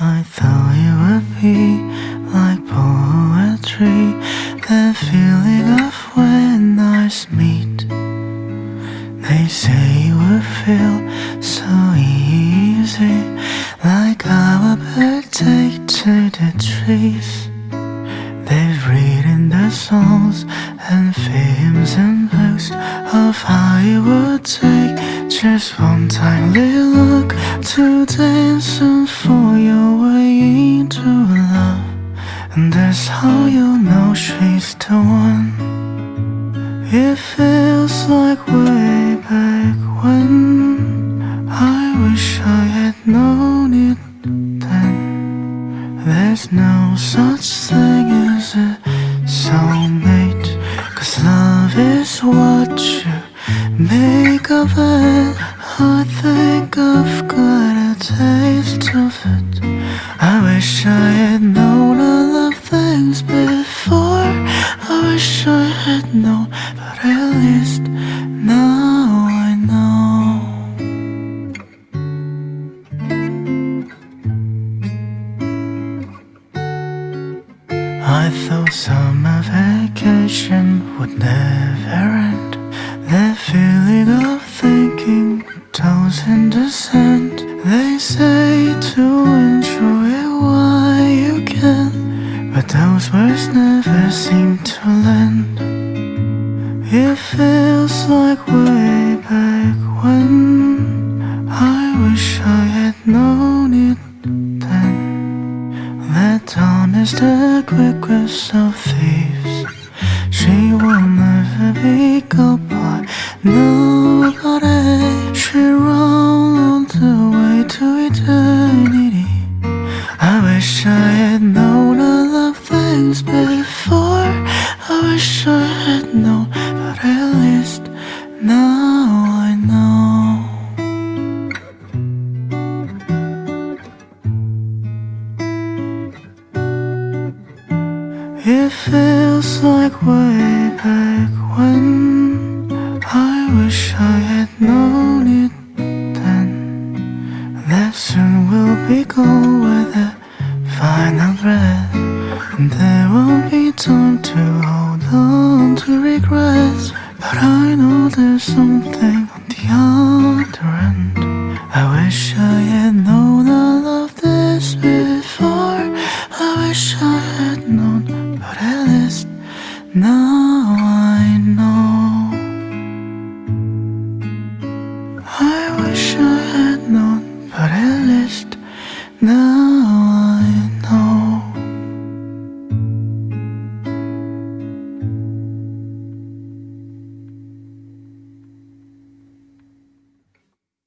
I thought it would be like poetry. The feeling of when eyes meet. They say you will feel so easy Like our birthday to the trees. They've written the songs and films and books Of how it would take just one timely look To dance and fall your way into love. And that's how you know she's the one It feels like way back when. I wish I had known it then. There's no such thing as a make of it I think I've got a taste of it. I wish I had known all of things before. I wish I had known, but at least now I know. I thought summer vacation would never end That feeling of thinking toes in the sand. They say to enjoy it while you can But those words never seem to land. It feels like way back when. I wish I had known it then. That dawn is the quickest of thieves by nobody She rolled on the way to eternity I wish I had known all of things before I wish I had known, but at least now I know It feels like way back That soon will be gone with a final breath And there won't be time to hold on to regrets. But I know there's something on the other end. I wish I had known all of this before. I wish I had known, but at least now No.